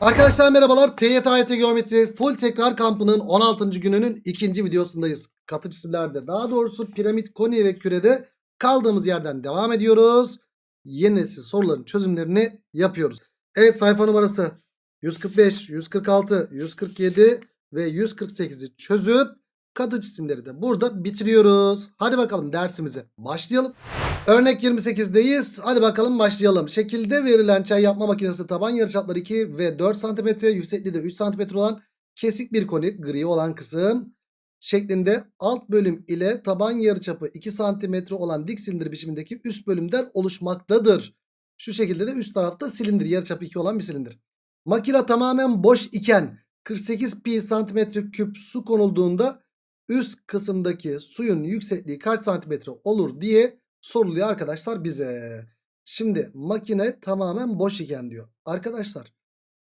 Arkadaşlar merhabalar. TYT Geometri Full Tekrar Kampı'nın 16. gününün ikinci videosundayız. Katı cisimlerde daha doğrusu piramit, koni ve kürede kaldığımız yerden devam ediyoruz. Yeni nesil soruların çözümlerini yapıyoruz. Evet sayfa numarası 145, 146, 147 ve 148'i çözüp katı cisimleri de burada bitiriyoruz. Hadi bakalım dersimize başlayalım. Örnek 28'deyiz. Hadi bakalım başlayalım. Şekilde verilen çay yapma makinesi taban yarıçapları 2 ve 4 cm, yüksekliği de 3 cm olan kesik bir koni gri olan kısım şeklinde alt bölüm ile taban yarıçapı 2 cm olan dik silindir biçimindeki üst bölümden oluşmaktadır. Şu şekilde de üst tarafta silindir yarıçapı 2 olan bir silindir. Makina tamamen boş iken 48 pi santimetre küp su konulduğunda üst kısımdaki suyun yüksekliği kaç santimetre olur diye soruluyor arkadaşlar bize. Şimdi makine tamamen boş iken diyor. Arkadaşlar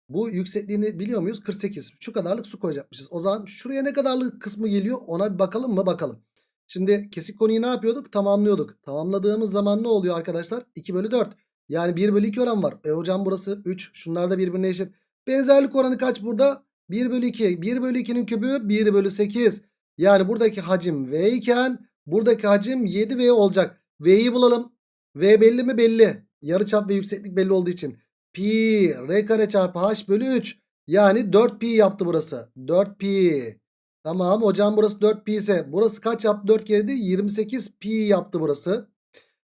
bu yüksekliğini biliyor muyuz? 48. Şu kadarlık su koyacakmışız. O zaman şuraya ne kadarlık kısmı geliyor ona bir bakalım mı? Bakalım. Şimdi kesik konuyu ne yapıyorduk? Tamamlıyorduk. Tamamladığımız zaman ne oluyor arkadaşlar? 2 bölü 4. Yani 1 bölü 2 oran var. E hocam burası 3. Şunlar da birbirine eşit. Benzerlik oranı kaç burada? 1 bölü 2. 1 bölü 2'nin kübü 1 bölü 8. Yani buradaki hacim V iken buradaki hacim 7V olacak. V'yi bulalım. V belli mi? Belli. Yarıçap ve yükseklik belli olduğu için. Pi R kare çarpı H bölü 3. Yani 4pi yaptı burası. 4pi. Tamam hocam burası 4pi ise burası kaç yaptı? 4 kere de 28 pi yaptı burası.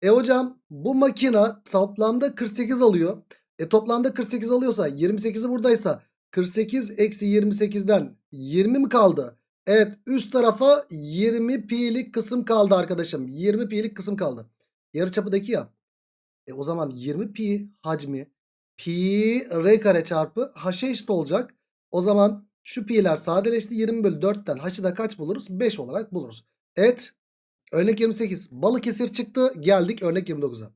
E hocam bu makina toplamda 48 alıyor. E toplamda 48 alıyorsa 28'i buradaysa 48 eksi 28'den 20 mi kaldı? Evet üst tarafa 20 pi'lik kısım kaldı arkadaşım. 20 pi'lik kısım kaldı. Yarıçapıdaki ya. E o zaman 20 pi hacmi pi r kare çarpı h'e eşit olacak. O zaman şu pi'ler sadeleşti. 20 bölü 4'ten h'ı da kaç buluruz? 5 olarak buluruz. Evet. Örnek 28. Balıkesir çıktı. Geldik örnek 29'a.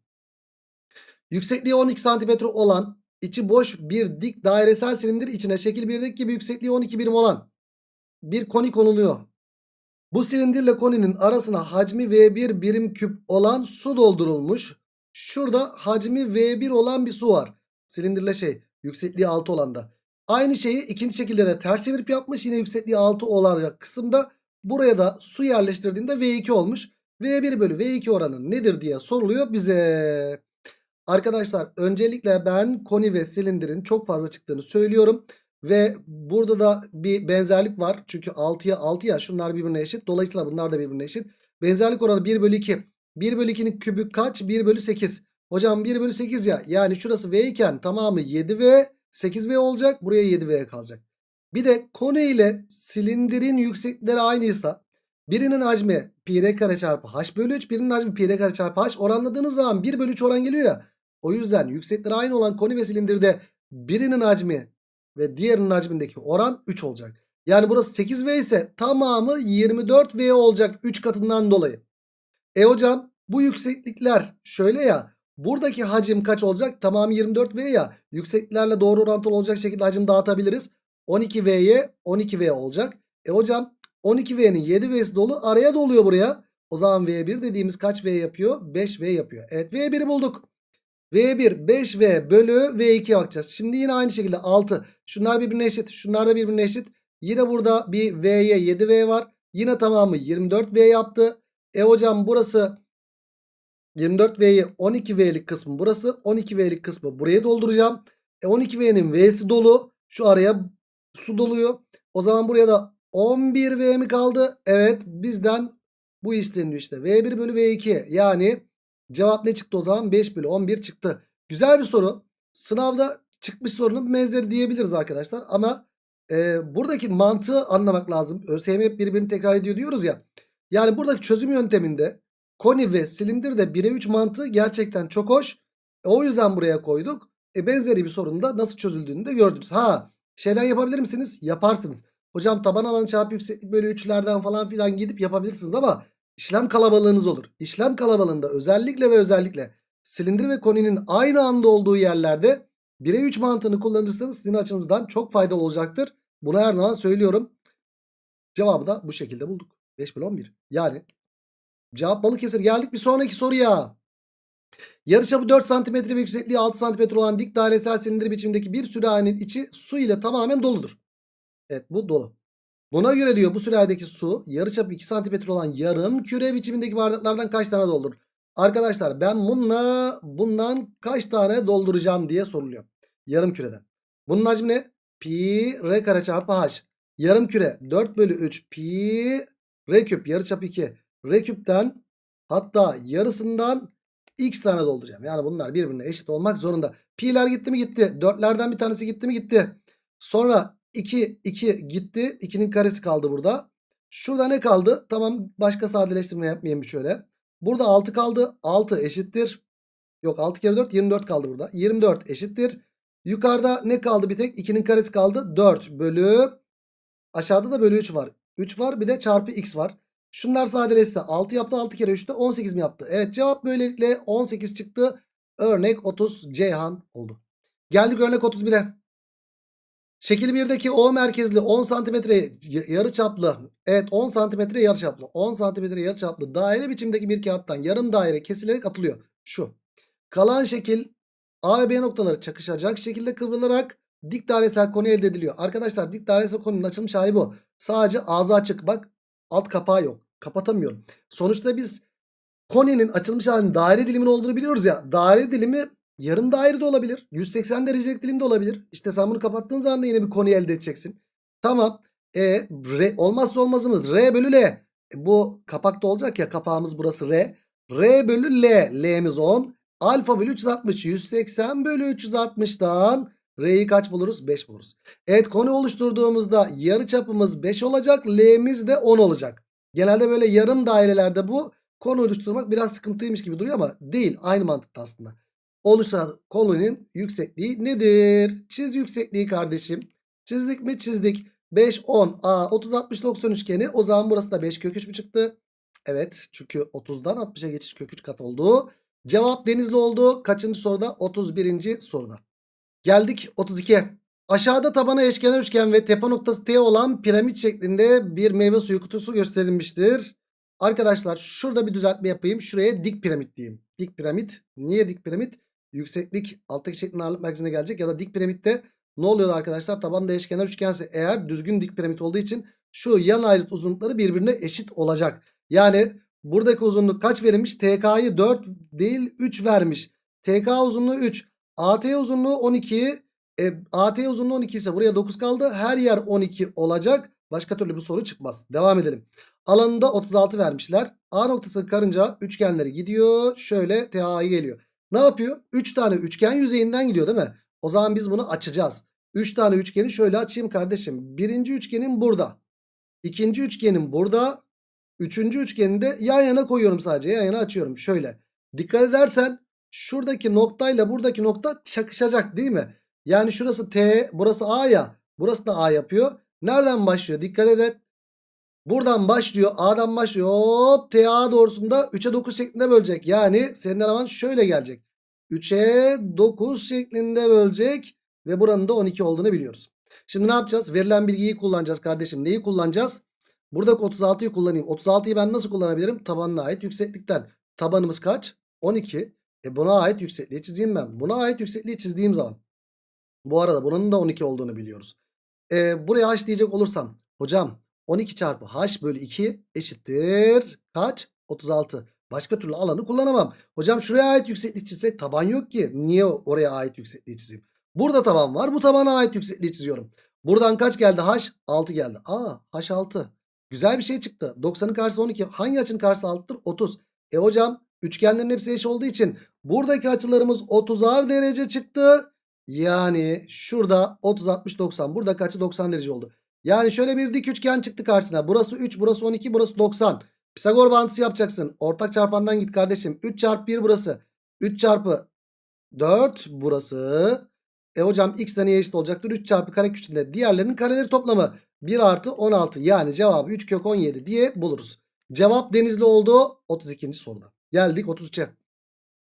Yüksekliği 12 cm olan içi boş bir dik dairesel silindir içine şekil 1'deki gibi yüksekliği 12 birim olan bir koni konuluyor. Bu silindirle koninin arasına hacmi V1 birim küp olan su doldurulmuş. Şurada hacmi V1 olan bir su var. Silindirle şey yüksekliği 6 olan da. Aynı şeyi ikinci şekilde de ters çevirip yapmış. Yine yüksekliği 6 olacak kısımda buraya da su yerleştirdiğinde V2 olmuş. V1 bölü V2 oranı nedir diye soruluyor bize. Arkadaşlar öncelikle ben koni ve silindirin çok fazla çıktığını söylüyorum. Ve burada da bir benzerlik var. Çünkü 6'ya 6 ya şunlar birbirine eşit. Dolayısıyla bunlar da birbirine eşit. Benzerlik oranı 1 bölü 2. 1 bölü 2'nin kübü kaç? 1 bölü 8. Hocam 1 bölü 8 ya. Yani şurası V iken tamamı 7V 8V olacak. Buraya 7V kalacak. Bir de konu ile silindirin yükseklikleri aynıysa birinin hacmi pi r kare çarpı h bölü 3 birinin hacmi pi r kare çarpı h oranladığınız zaman 1 bölü 3 oran geliyor ya. O yüzden yükseklikleri aynı olan koni ve silindirde birinin hacmi ve diğerinin hacmindeki oran 3 olacak. Yani burası 8V ise tamamı 24V olacak 3 katından dolayı. E hocam bu yükseklikler şöyle ya buradaki hacim kaç olacak? Tamamı 24V ya yüksekliklerle doğru orantılı olacak şekilde hacim dağıtabiliriz. 12V'ye 12V olacak. E hocam 12V'nin 7V'si dolu araya doluyor buraya. O zaman V1 dediğimiz kaç V yapıyor? 5V yapıyor. Evet V1'i bulduk. V1 5V bölü V2'ye bakacağız. Şimdi yine aynı şekilde 6. Şunlar birbirine eşit. Şunlar da birbirine eşit. Yine burada bir V'ye 7V var. Yine tamamı 24V yaptı. E hocam burası 24V'yi 12V'lik kısmı burası. 12V'lik kısmı buraya dolduracağım. E 12V'nin V'si dolu. Şu araya su doluyor. O zaman buraya da 11V mi kaldı? Evet bizden bu isteniyor işte. V1 bölü V2 yani Cevap ne çıktı o zaman? 5 bölü 11 çıktı. Güzel bir soru. Sınavda çıkmış sorunun benzeri diyebiliriz arkadaşlar. Ama e, buradaki mantığı anlamak lazım. ÖSYM hep birbirini tekrar ediyor diyoruz ya. Yani buradaki çözüm yönteminde koni ve silindir de 1'e 3 mantığı gerçekten çok hoş. E, o yüzden buraya koyduk. E, benzeri bir sorunun da nasıl çözüldüğünü de gördünüz. Ha şeyden yapabilir misiniz? Yaparsınız. Hocam taban alan çarpı yükseklik bölü 3'lerden falan filan gidip yapabilirsiniz ama işlem kalabalığınız olur. İşlem kalabalığında özellikle ve özellikle silindir ve koninin aynı anda olduğu yerlerde 1'e 3 mantığını kullanırsanız sizin açınızdan çok faydalı olacaktır. Bunu her zaman söylüyorum. Cevabı da bu şekilde bulduk. 5 bölü 11. Yani cevap Balıkesir. Geldik bir sonraki soruya. Yarıçapı 4 cm ve yüksekliği 6 cm olan dik dairesel silindir biçimindeki bir sürahin içi su ile tamamen doludur. Evet bu dolu. Buna göre diyor bu sürahideki su yarıçapı 2 cm olan yarım küre biçimindeki bardaklardan kaç tane doldurur? Arkadaşlar ben bununla bundan kaç tane dolduracağım diye soruluyor. Yarım küreden. Bunun hacmi ne? Pi r kare çarpı h. Yarım küre 4 bölü 3 pi r küp yarıçapı 2. R küpten hatta yarısından x tane dolduracağım. Yani bunlar birbirine eşit olmak zorunda. Pi'ler gitti mi gitti. 4'lerden bir tanesi gitti mi gitti. Sonra 2 2 gitti. 2'nin karesi kaldı burada. Şurada ne kaldı? Tamam başka sadeleştirme yapmayayım bir şöyle. Burada 6 kaldı. 6 eşittir. Yok 6 kere 4 24 kaldı burada. 24 eşittir. Yukarıda ne kaldı bir tek? 2'nin karesi kaldı. 4 bölü. Aşağıda da bölü 3 var. 3 var bir de çarpı x var. Şunlar sadeleşse 6 yaptı 6 kere 3'te 18 mi yaptı? Evet cevap böylelikle 18 çıktı. Örnek 30 Ceyhan oldu. Geldik örnek 31'e. Şekil 1'deki O merkezli 10 santimetre yarı çaplı. Evet 10 santimetre yarı çaplı. 10 santimetre yarı çaplı daire biçimdeki bir kağıttan yarım daire kesilerek atılıyor. Şu. Kalan şekil A ve B noktaları çakışacak şekilde kıvrılarak dik dairesel konu elde ediliyor. Arkadaşlar dik dairesel konunun açılmış hali bu. Sadece ağzı açık. Bak alt kapağı yok. Kapatamıyorum. Sonuçta biz konenin açılmış halinin daire dilimin olduğunu biliyoruz ya. Daire dilimi yarım daire de olabilir. 180 derecelik dilim de olabilir. İşte sen bunu kapattığın zaman da yine bir konu elde edeceksin. Tamam. E, R, olmazsa olmazımız R bölü L. E, bu kapakta olacak ya kapağımız burası R. R bölü L. L'miz 10. Alfa bölü 360. 180 bölü 360'dan R'yi kaç buluruz? 5 buluruz. Evet konu oluşturduğumuzda yarı çapımız 5 olacak. L'miz de 10 olacak. Genelde böyle yarım dairelerde bu konu oluşturmak biraz sıkıntıymış gibi duruyor ama değil. Aynı mantıkta aslında. Oluşan konunun yüksekliği nedir? Çiz yüksekliği kardeşim. Çizdik mi? Çizdik. 5, 10, A, 30, 60, 90 üçgeni. O zaman burası da 5 kök 3 mü çıktı? Evet. Çünkü 30'dan 60'a geçiş kök 3 kat oldu. Cevap denizli oldu. Kaçıncı soruda? 31. soruda. Geldik 32'ye. Aşağıda tabana eşkenar üçgen ve tepe noktası T olan piramit şeklinde bir meyve suyu kutusu gösterilmiştir. Arkadaşlar şurada bir düzeltme yapayım. Şuraya dik piramit diyeyim. Dik piramit. Niye dik piramit? Yükseklik alttaki şeklin ağırlık merkezine gelecek. Ya da dik piramitte ne oluyor arkadaşlar? Tabanda eşkenar üçgense eğer düzgün dik piramit olduğu için şu yan ayrıt uzunlukları birbirine eşit olacak. Yani buradaki uzunluk kaç verilmiş? TK'yı 4 değil 3 vermiş. TK uzunluğu 3. AT uzunluğu 12. E, AT uzunluğu 12 ise buraya 9 kaldı. Her yer 12 olacak. Başka türlü bu soru çıkmaz. Devam edelim. Alanında 36 vermişler. A noktası karınca üçgenleri gidiyor. Şöyle TA'yı geliyor. Ne yapıyor? 3 tane üçgen yüzeyinden gidiyor değil mi? O zaman biz bunu açacağız. 3 tane üçgeni şöyle açayım kardeşim. Birinci üçgenim burada. İkinci üçgenim burada. Üçüncü üçgeni de yan yana koyuyorum sadece. Yan yana açıyorum. Şöyle. Dikkat edersen şuradaki noktayla buradaki nokta çakışacak değil mi? Yani şurası T, burası A ya. Burası da A yapıyor. Nereden başlıyor? Dikkat edin. Buradan başlıyor. A'dan başlıyor. Hop TA doğrusunda 3'e 9 şeklinde bölecek. Yani senin eleman şöyle gelecek. 3'e 9 şeklinde bölecek. Ve buranın da 12 olduğunu biliyoruz. Şimdi ne yapacağız? Verilen bilgiyi kullanacağız kardeşim. Neyi kullanacağız? Buradaki 36'yı kullanayım. 36'yı ben nasıl kullanabilirim? Tabanına ait yükseklikten. Tabanımız kaç? 12. E buna ait yüksekliği çizeyim ben. Buna ait yüksekliği çizdiğim zaman. Bu arada bunun da 12 olduğunu biliyoruz. E, buraya h diyecek olursam. Hocam 12 çarpı h bölü 2 eşittir. Kaç? 36. Başka türlü alanı kullanamam. Hocam şuraya ait yükseklik çizsek taban yok ki. Niye oraya ait yüksekliği çizeyim? Burada taban var. Bu tabana ait yüksekliği çiziyorum. Buradan kaç geldi? H 6 geldi. Aa H 6. Güzel bir şey çıktı. 90'ın karşısı 12. Hangi açının karşısı 6'tır? 30. E hocam üçgenlerin hepsi eş olduğu için buradaki açılarımız 30'ar derece çıktı. Yani şurada 30 60 90. Buradaki açı 90 derece oldu. Yani şöyle bir dik üçgen çıktı karşısına. Burası 3, burası 12, burası 90. Pisagor bağıntısı yapacaksın. Ortak çarpandan git kardeşim. 3 çarpı 1 burası. 3 çarpı 4 burası. E hocam x de neye eşit olacaktır? 3 çarpı kare küçüğünde diğerlerinin kareleri toplamı. 1 artı 16 yani cevabı 3 kök 17 diye buluruz. Cevap denizli oldu 32. soruda. Geldik 33'e.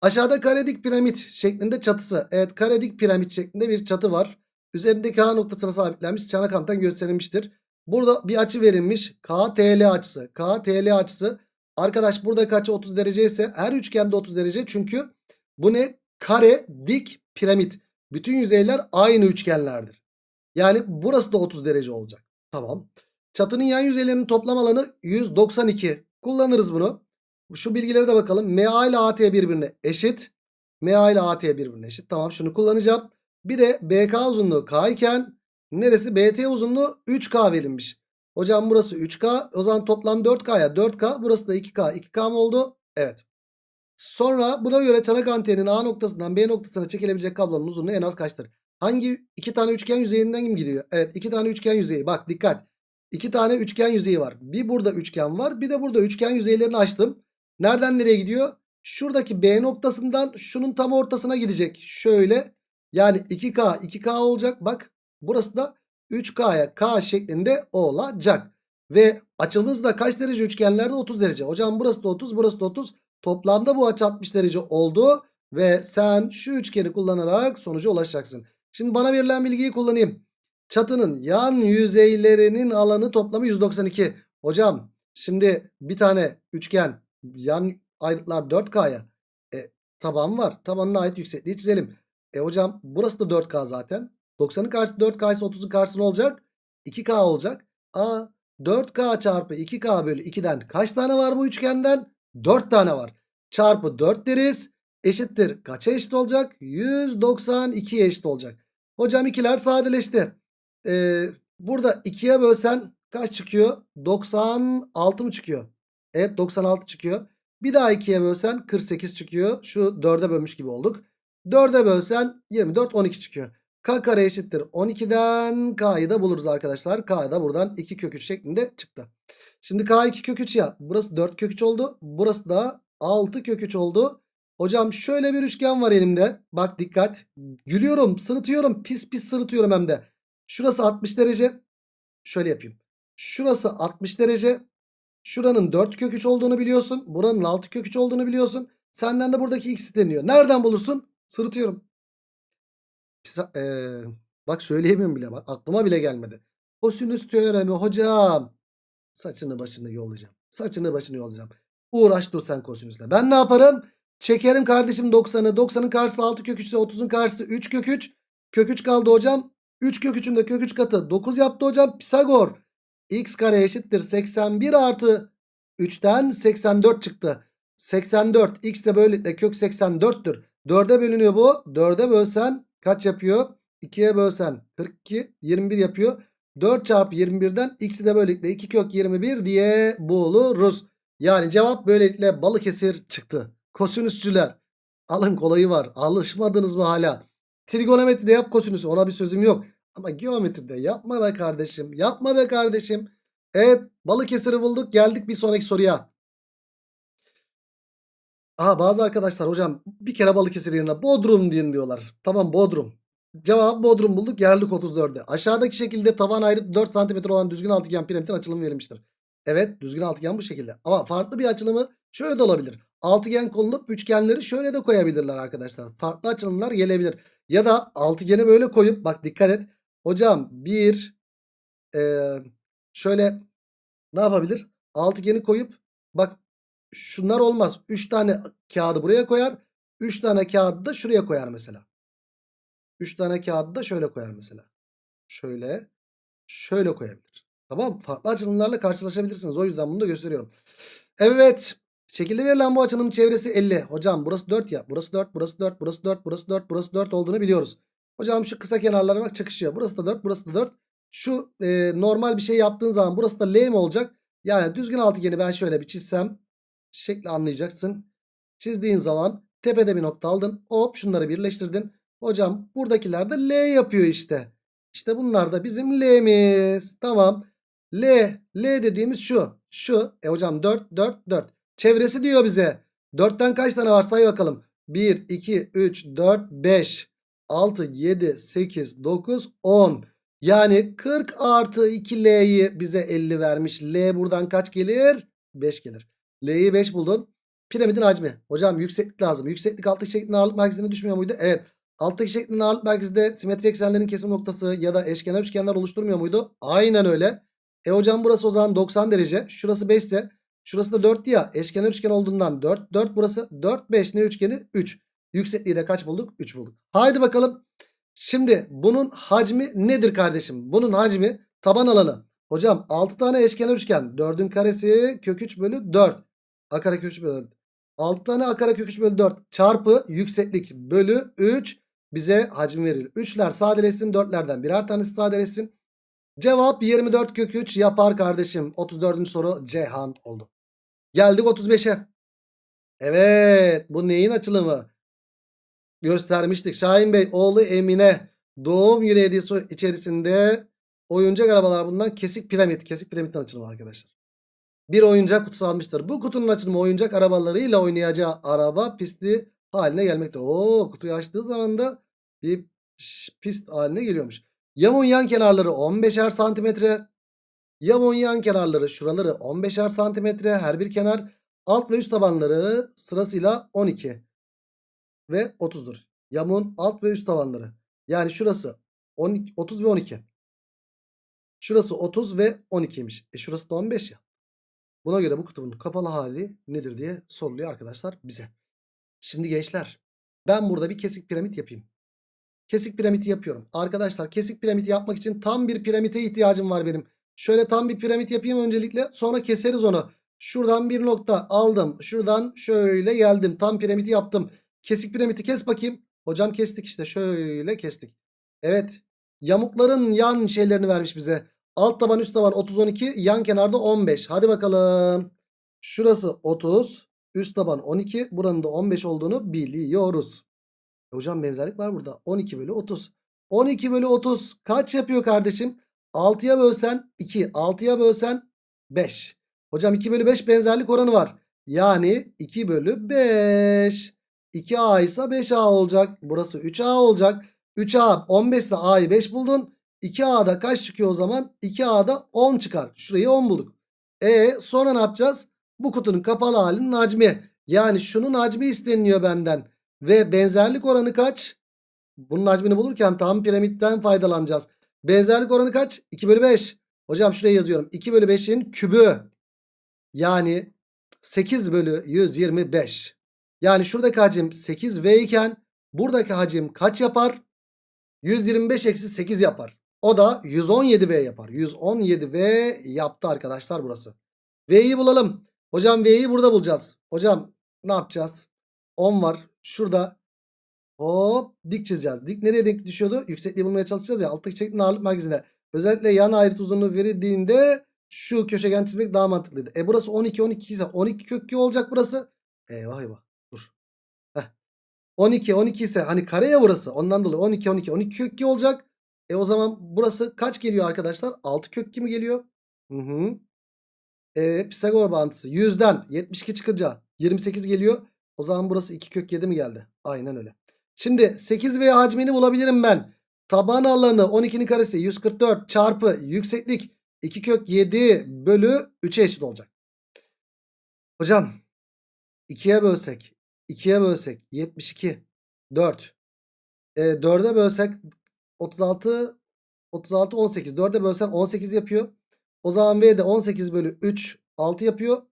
Aşağıda karedik piramit şeklinde çatısı. Evet karedik piramit şeklinde bir çatı var. Üzerindeki H noktasına sabitlenmiş çanakanttan gösterilmiştir. Burada bir açı verilmiş. KTL açısı. KTL açısı. Arkadaş buradaki açı 30 derece ise her üçgende 30 derece. Çünkü Bu ne? Kare, dik, piramit. Bütün yüzeyler aynı üçgenlerdir. Yani burası da 30 derece olacak. Tamam. Çatının yan yüzeylerinin toplam alanı 192. Kullanırız bunu. Şu bilgilere de bakalım. MA ile AT birbirine eşit. MA ile AT birbirine eşit. Tamam şunu kullanacağım. Bir de BK uzunluğu K iken neresi? BT uzunluğu 3K verilmiş. Hocam burası 3K. O zaman toplam 4K'ya 4K. Burası da 2K. 2K mı oldu? Evet. Sonra buna göre çanak antenin A noktasından B noktasına çekilebilecek kablonun uzunluğu en az kaçtır? Hangi iki tane üçgen yüzeyinden mi gidiyor? Evet iki tane üçgen yüzeyi. Bak dikkat. İki tane üçgen yüzeyi var. Bir burada üçgen var. Bir de burada üçgen yüzeylerini açtım. Nereden nereye gidiyor? Şuradaki B noktasından şunun tam ortasına gidecek. Şöyle. Yani 2K 2K olacak. Bak burası da 3K'ya K şeklinde olacak. Ve açımız da kaç derece üçgenlerde? 30 derece. Hocam burası da 30 burası da 30. Toplamda bu açı 60 derece oldu. Ve sen şu üçgeni kullanarak sonuca ulaşacaksın. Şimdi bana verilen bilgiyi kullanayım. Çatının yan yüzeylerinin alanı toplamı 192. Hocam şimdi bir tane üçgen yan ayrıtlar 4K'ya. E, taban var. Tabanına ait yüksekliği çizelim. E hocam burası da 4K zaten. 90'ın karşısı 4K ise 30'un karşısı ne olacak? 2K olacak. A 4K çarpı 2K bölü 2'den kaç tane var bu üçgenden? 4 tane var. Çarpı 4 deriz. Eşittir. Kaça eşit olacak? 192'ye eşit olacak. Hocam ikiler sadeleşti. Ee, burada 2'ye bölsen kaç çıkıyor? 96 mı çıkıyor? Evet 96 çıkıyor. Bir daha 2'ye bölsen 48 çıkıyor. Şu 4'e bölmüş gibi olduk. 4'e bölsen 24 12 çıkıyor. K kare eşittir 12'den K'yı da buluruz arkadaşlar. K da buradan 2 kök 3 şeklinde çıktı. Şimdi K 2 kök 3 ya. Burası 4 kök 3 oldu. Burası da 6 kök 3 oldu. Hocam şöyle bir üçgen var elimde. Bak dikkat. Gülüyorum, sırıtıyorum. Pis pis sırıtıyorum hem de. Şurası 60 derece. Şöyle yapayım. Şurası 60 derece. Şuranın 4 kök 3 olduğunu biliyorsun. Buranın 6 kök 3 olduğunu biliyorsun. Senden de buradaki x isteniyor. Nereden bulursun? Sırıtıyorum. Pisa- ee, bak söyleyemiyorum bile. Bak aklıma bile gelmedi. Kosinüs teoremi hocam. Saçını başını yollayacağım. Saçını başını yollayacağım. Uğraş dur sen kosinüsle. Ben ne yaparım? Çekerim kardeşim 90'ı. 90'ın karşısı 6 kök 3 ise 30'un karşısı 3 kök 3. Kök 3 kaldı hocam. 3 kök 3'ün de kök 3 katı 9 yaptı hocam. Pisagor. X kare eşittir 81 artı 3'ten 84 çıktı. 84 x de böylelikle kök 84'tür. 4'e bölünüyor bu. 4'e bölsen kaç yapıyor? 2'ye bölsen 42 21 yapıyor. 4 çarpı 21'den x'i de böylelikle 2 kök 21 diye buluruz. Yani cevap böylelikle Balıkesir çıktı. Kosinüsçüler. Alın kolayı var. Alışmadınız mı hala? Trigonometride yap kosinüsü. Ona bir sözüm yok. Ama geometride yapma be kardeşim. Yapma be kardeşim. Evet Balıkesir'i bulduk. Geldik bir sonraki soruya. Aha bazı arkadaşlar hocam bir kere Balıkesir yerine Bodrum diyin diyorlar. Tamam Bodrum. Cevap Bodrum bulduk. Geldik 34'e. Aşağıdaki şekilde tavan ayrıtı 4 cm olan düzgün altıgen piramitin açılımı verilmiştir. Evet düzgün altıgen bu şekilde. Ama farklı bir açılımı şöyle de olabilir. Altıgen konulup üçgenleri şöyle de koyabilirler arkadaşlar. Farklı açılımlar gelebilir. Ya da altıgeni böyle koyup bak dikkat et. Hocam bir ee, şöyle ne yapabilir? Altıgeni koyup bak şunlar olmaz. 3 tane kağıdı buraya koyar. 3 tane kağıdı da şuraya koyar mesela. 3 tane kağıdı da şöyle koyar mesela. Şöyle şöyle koyabilir. Tamam Farklı açılımlarla karşılaşabilirsiniz. O yüzden bunu da gösteriyorum. Evet. Şekilde verilen bu açının çevresi 50. Hocam burası 4 ya. Burası 4, burası 4, burası 4, burası 4, burası 4 olduğunu biliyoruz. Hocam şu kısa kenarlara bak çakışıyor. Burası da 4, burası da 4. Şu e, normal bir şey yaptığın zaman burası da L mi olacak? Yani düzgün altıgeni ben şöyle bir çizsem şekli anlayacaksın. Çizdiğin zaman tepede bir nokta aldın. Hop şunları birleştirdin. Hocam buradakiler de L yapıyor işte. İşte bunlar da bizim L'miz. Tamam. L. L dediğimiz şu. Şu. E hocam 4, 4, 4. Çevresi diyor bize. 4'ten kaç tane var say bakalım. 1, 2, 3, 4, 5, 6, 7, 8, 9, 10. Yani 40 artı 2L'yi bize 50 vermiş. L buradan kaç gelir? 5 gelir. L'yi 5 buldun. Piramidin hacmi. Hocam yükseklik lazım. Yükseklik alttaki şeklin ağırlık merkezine düşmüyor muydu? Evet. Alttaki şeklin ağırlık merkezinde simetri eksenlerin kesim noktası ya da eşkenar üçgenler oluşturmuyor muydu? Aynen öyle. E hocam burası o zaman 90 derece. Şurası 5 ise şurası da 4 ya. Eşkenar üçgen olduğundan 4. 4 burası 4 5 ne üçgeni? 3. Yüksekliği de kaç bulduk? 3 bulduk. Haydi bakalım. Şimdi bunun hacmi nedir kardeşim? Bunun hacmi taban alanı. Hocam 6 tane eşkenar üçgen. 4'ün karesi kök 3 bölü 4. A kare kök 3 bölü 4. 6 tane a kare kök 3 bölü 4 çarpı yükseklik bölü 3 bize hacmi verir. 3'ler sadeleşsin 4'lerden birer tanesi sadeleşsin. Cevap 24 kök 3 yapar kardeşim. 34. soru Cihan oldu. Geldik 35'e. Evet bu neyin açılımı? Göstermiştik. Şahin Bey oğlu Emine doğum günü hediyesi içerisinde oyuncak arabalar bundan kesik piramit. Kesik piramitten açılımı arkadaşlar. Bir oyuncak kutusu almıştır. Bu kutunun açılımı oyuncak arabalarıyla oynayacağı araba pisti haline gelmektir. Oo kutuyu açtığı zaman da bir pist haline geliyormuş. Yamun yan kenarları 15'er santimetre. Yamun yan kenarları şuraları 15'er santimetre her bir kenar. Alt ve üst tabanları sırasıyla 12 ve 30'dur. Yamun alt ve üst tabanları. Yani şurası 12, 30 ve 12. Şurası 30 ve 12'ymiş. E şurası da 15 ya. Buna göre bu kutunun kapalı hali nedir diye soruluyor arkadaşlar bize. Şimdi gençler ben burada bir kesik piramit yapayım. Kesik piramidi yapıyorum. Arkadaşlar kesik piramidi yapmak için tam bir piramite ihtiyacım var benim. Şöyle tam bir piramit yapayım öncelikle sonra keseriz onu. Şuradan bir nokta aldım. Şuradan şöyle geldim. Tam piramidi yaptım. Kesik piramidi kes bakayım. Hocam kestik işte şöyle kestik. Evet yamukların yan şeylerini vermiş bize. Alt taban üst taban 30 12 yan kenarda 15. Hadi bakalım. Şurası 30 üst taban 12 buranın da 15 olduğunu biliyoruz. E Hocam benzerlik var burada. 12 bölü 30. 12 bölü 30 kaç yapıyor kardeşim? 6'ya bölsen 2. 6'ya bölsen 5. Hocam 2 bölü 5 benzerlik oranı var. Yani 2 bölü 5. 2A ise 5A olacak. Burası 3A olacak. 3A 15 ise A'yı 5 buldun. 2A'da kaç çıkıyor o zaman? 2A'da 10 çıkar. Şurayı 10 bulduk. E sonra ne yapacağız? Bu kutunun kapalı halinin hacmi. Yani şunun hacmi isteniliyor benden. Ve benzerlik oranı kaç? Bunun hacmini bulurken tam piramitten faydalanacağız. Benzerlik oranı kaç? 2 bölü 5. Hocam şuraya yazıyorum. 2 bölü 5'in kübü. Yani 8 bölü 125. Yani şuradaki hacim 8V iken buradaki hacim kaç yapar? 125 eksi 8 yapar. O da 117V yapar. 117V yaptı arkadaşlar burası. V'yi bulalım. Hocam V'yi burada bulacağız. Hocam ne yapacağız? 10 var. Şurada hop dik çizeceğiz. Dik nereye denk düşüyordu? Yüksekliği bulmaya çalışacağız ya. Alttaki şeklin ağırlık merkezine. Özellikle yan ayrıt uzunluğu verildiğinde şu köşegen çizmek daha mantıklıydı. E burası 12 12 ise 12 kök 2 olacak burası. Eyvah eyvah. Dur. Heh. 12 12 ise hani kare ya burası. Ondan dolayı 12 12 12 kök 2 olacak. E o zaman burası kaç geliyor arkadaşlar? 6 kök 2 mi geliyor? Hı hı. E, Pisagor bağıntısı 100'den 72 çıkınca 28 geliyor. O zaman burası 2 kök 7 mi geldi? Aynen öyle. Şimdi 8 veya hacmini bulabilirim ben. Taban alanı 12'nin karesi 144 çarpı yükseklik 2 kök 7 bölü 3'e eşit olacak. Hocam 2'ye bölsek 2'ye bölsek 72 4 e, 4'e bölsek 36 36 18 4'e bölsen 18 yapıyor. O zaman V de 18 bölü 3 6 yapıyor.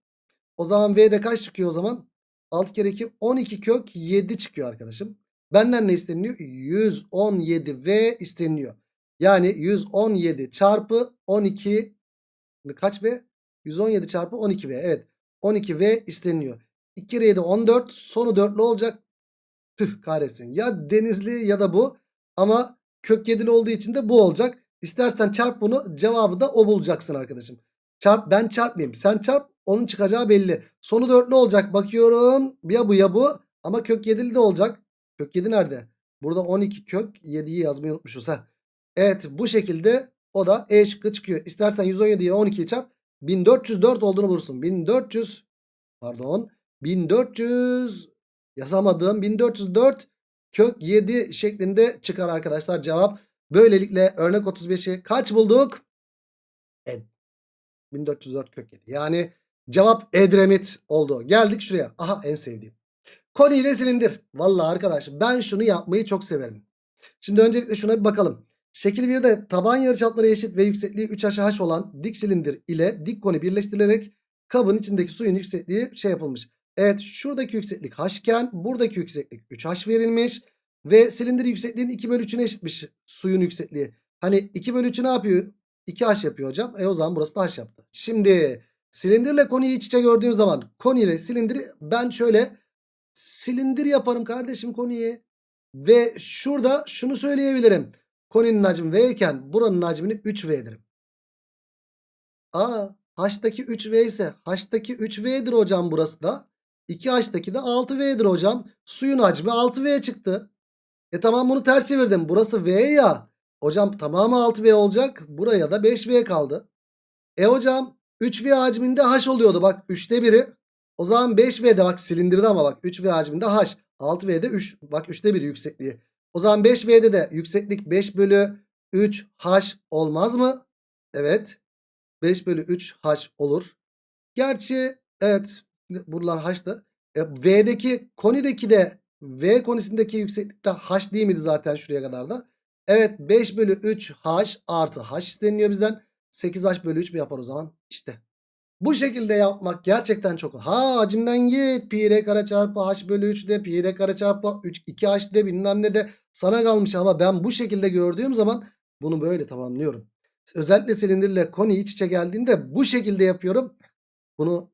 O zaman V de kaç çıkıyor o zaman? 6 kere 2 12 kök 7 çıkıyor arkadaşım. Benden ne isteniliyor? 117 V isteniliyor. Yani 117 çarpı 12 kaç V? 117 çarpı 12 V. Evet 12 V isteniliyor. 2 kere 7 14 sonu 4'lü olacak. Tüh kahretsin. Ya denizli ya da bu. Ama kök 7'li olduğu için de bu olacak. İstersen çarp bunu cevabı da o bulacaksın arkadaşım. Çarp ben çarpmayayım. Sen çarp onun çıkacağı belli. Sonu dörtlü olacak. Bakıyorum ya bu ya bu. Ama kök 7'li de olacak. Kök 7 nerede? Burada 12 kök 7'yi yazmayı unutmuşuz. ha. Evet bu şekilde o da E şıkkı çıkıyor. İstersen 117 ile 12'yi çarp. 1404 olduğunu bulursun. 1400 pardon 1400 yazamadığım 1404 kök 7 şeklinde çıkar arkadaşlar cevap. Böylelikle örnek 35'i kaç bulduk? Evet. 1404 kök 7. Yani cevap Edremit oldu. Geldik şuraya. Aha en sevdiğim. Koni ile silindir. Vallahi arkadaş ben şunu yapmayı çok severim. Şimdi öncelikle şuna bir bakalım. Şekil 1'de taban yarıçapları eşit ve yüksekliği 3 aşağı h olan dik silindir ile dik koni birleştirilerek kabın içindeki suyun yüksekliği şey yapılmış. Evet şuradaki yükseklik h iken buradaki yükseklik 3h verilmiş. Ve silindir yüksekliğinin 2 bölü 3'üne eşitmiş suyun yüksekliği. Hani 2 bölü 3'ü ne yapıyor? 2h yapıyor hocam. E o zaman burası da h yaptı. Şimdi silindirle konuyu iç içe gördüğüm zaman konu ile silindiri ben şöyle silindir yaparım kardeşim konuyu. Ve şurada şunu söyleyebilirim. Koninin hacmi V iken buranın hacmini 3V derim. Aa H'taki 3V ise H'taki 3V'dir hocam burası da. 2H'taki de 6V'dir hocam. Suyun hacmi 6V çıktı. E tamam bunu ters çevirdim. Burası V ya. Hocam tamamı 6V olacak. Buraya da 5V kaldı. E hocam 3V hacminde H oluyordu. Bak 3'te biri. O zaman 5V'de bak silindirde ama bak 3V hacminde H. 6V'de 3. Bak 3'te biri yüksekliği. O zaman 5V'de de yükseklik 5 bölü 3 H olmaz mı? Evet. 5 bölü 3 H olur. Gerçi evet buralar H'tı. E, V'deki konideki de V konisindeki yükseklikte H değil miydi zaten şuraya kadar da? Evet 5 bölü 3 H artı H isteniyor bizden. 8H bölü 3 mü yapar o zaman? İşte. Bu şekilde yapmak gerçekten çok. Ha hacimden git. Pi r kare çarpı h bölü 3 de pi r kare çarpı 3 2h de bilmem ne de sana kalmış. Ama ben bu şekilde gördüğüm zaman bunu böyle tamamlıyorum. Özellikle silindirle konu iç içe geldiğinde bu şekilde yapıyorum. Bunu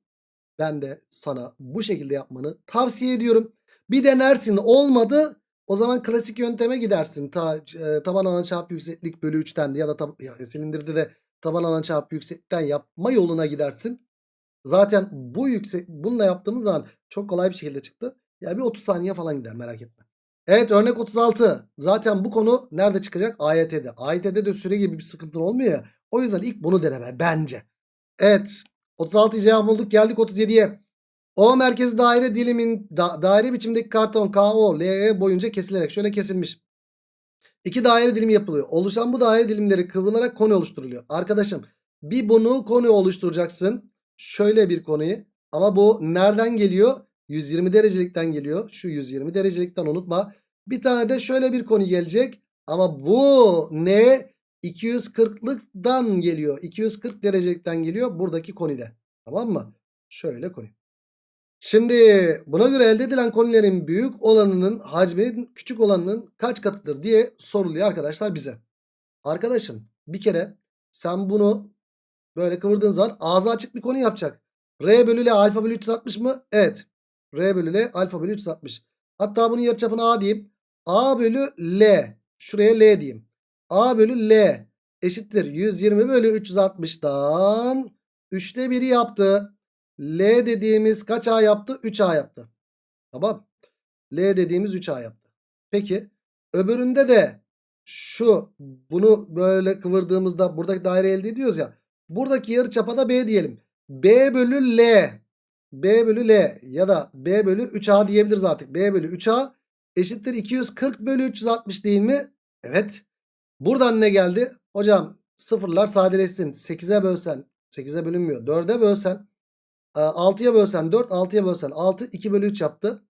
ben de sana bu şekilde yapmanı tavsiye ediyorum. Bir denersin olmadı o zaman klasik yönteme gidersin. Ta, e, taban alan çarpı yükseklik bölü 3'ten ya da tab ya, silindirde de taban alan çarpı yükseklikten yapma yoluna gidersin. Zaten bu yüksek bununla yaptığımız zaman çok kolay bir şekilde çıktı. Ya bir 30 saniye falan gider merak etme. Evet örnek 36. Zaten bu konu nerede çıkacak? AYT'de. AYT'de de süre gibi bir sıkıntı olmuyor ya. O yüzden ilk bunu deneme bence. Evet 36 cevap bulduk geldik 37'ye. O merkezi daire dilimin da, daire biçimdeki karton KO LE boyunca kesilerek şöyle kesilmiş. İki daire dilimi yapılıyor. Oluşan bu daire dilimleri kıvrılarak konu oluşturuluyor. Arkadaşım bir bunu konu oluşturacaksın. Şöyle bir konuyu. Ama bu nereden geliyor? 120 derecelikten geliyor. Şu 120 derecelikten unutma. Bir tane de şöyle bir konu gelecek. Ama bu ne? 240'lıktan geliyor. 240 derecelikten geliyor buradaki konide. Tamam mı? Şöyle konu. Şimdi buna göre elde edilen konilerin büyük olanının hacmi küçük olanının kaç katıdır diye soruluyor arkadaşlar bize. Arkadaşım bir kere sen bunu böyle kıvırdığın zaman ağzı açık bir konu yapacak. R bölü L alfa bölü 360 mı? Evet. R bölü L alfa bölü 360. Hatta bunun yarıçapını A diyeyim. A bölü L. Şuraya L diyeyim. A bölü L eşittir 120 bölü 360'dan 3'te 1'i yaptı. L dediğimiz kaç A yaptı? 3A yaptı. Tamam. L dediğimiz 3A yaptı. Peki öbüründe de şu bunu böyle kıvırdığımızda buradaki daire elde ediyoruz ya. Buradaki yarıçapa da B diyelim. B bölü L. B bölü L ya da B bölü 3A diyebiliriz artık. B bölü 3A eşittir 240 bölü 360 değil mi? Evet. Buradan ne geldi? Hocam sıfırlar sadeleşsin. 8'e bölsen 8'e bölünmüyor. 4'e bölsen 6'ya bölsen 4 6'ya bölsen 6 2 bölü 3 yaptı.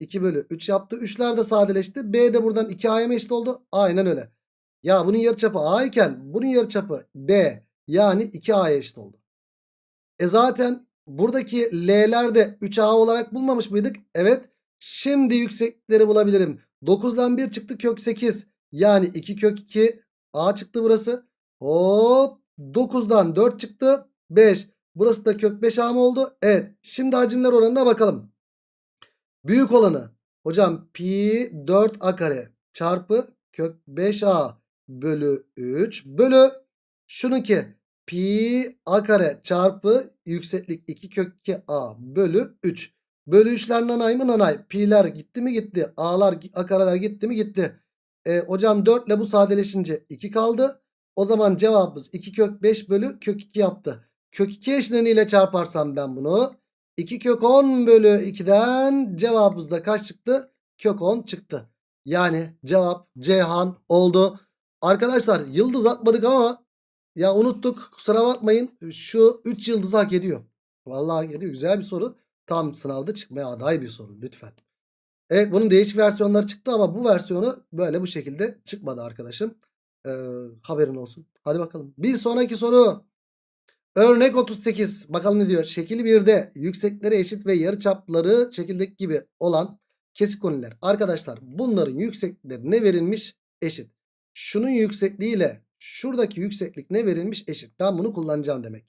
2 bölü 3 yaptı. 3'ler de sadeleşti. B de buradan 2A'ya mı eşit oldu? Aynen öyle. Ya bunun yarıçapı A iken bunun yarıçapı B yani 2A'ya eşit oldu. E zaten buradaki L'ler de 3A olarak bulmamış mıydık? Evet. Şimdi yükseklikleri bulabilirim. 9'dan 1 çıktı kök 8. Yani 2 kök 2 A çıktı burası. Hop 9'dan 4 çıktı 5. Burası da kök 5A mı oldu? Evet. Şimdi hacimler oranına bakalım. Büyük olanı. Hocam pi 4a kare çarpı kök 5a bölü 3 bölü şununki pi a kare çarpı yükseklik 2 kök 2a bölü 3. Bölü 3'ler nanay mı nanay. Pi'ler gitti mi gitti. A'lar a kareler gitti mi gitti. E, hocam 4 ile bu sadeleşince 2 kaldı. O zaman cevabımız 2 kök 5 bölü kök 2 yaptı. Kök 2 eşleniyle çarparsam ben bunu. 2 kök 10 bölü 2'den cevabımız da kaç çıktı? Kök 10 çıktı. Yani cevap Ceyhan oldu. Arkadaşlar yıldız atmadık ama ya unuttuk kusura bakmayın. Şu 3 yıldız hak ediyor. Vallahi hak ediyor. Güzel bir soru. Tam sınavda çıkmaya aday bir soru lütfen. Evet bunun değişik versiyonları çıktı ama bu versiyonu böyle bu şekilde çıkmadı arkadaşım. Ee, haberin olsun. Hadi bakalım. Bir sonraki soru. Örnek 38. Bakalım ne diyor? Şekil 1'de yüksekleri eşit ve yarıçapları şekildeki gibi olan kesik koniler. Arkadaşlar bunların yükseklikleri ne verilmiş? Eşit. Şunun yüksekliğiyle şuradaki yükseklik ne verilmiş? Eşit. Ben bunu kullanacağım demek.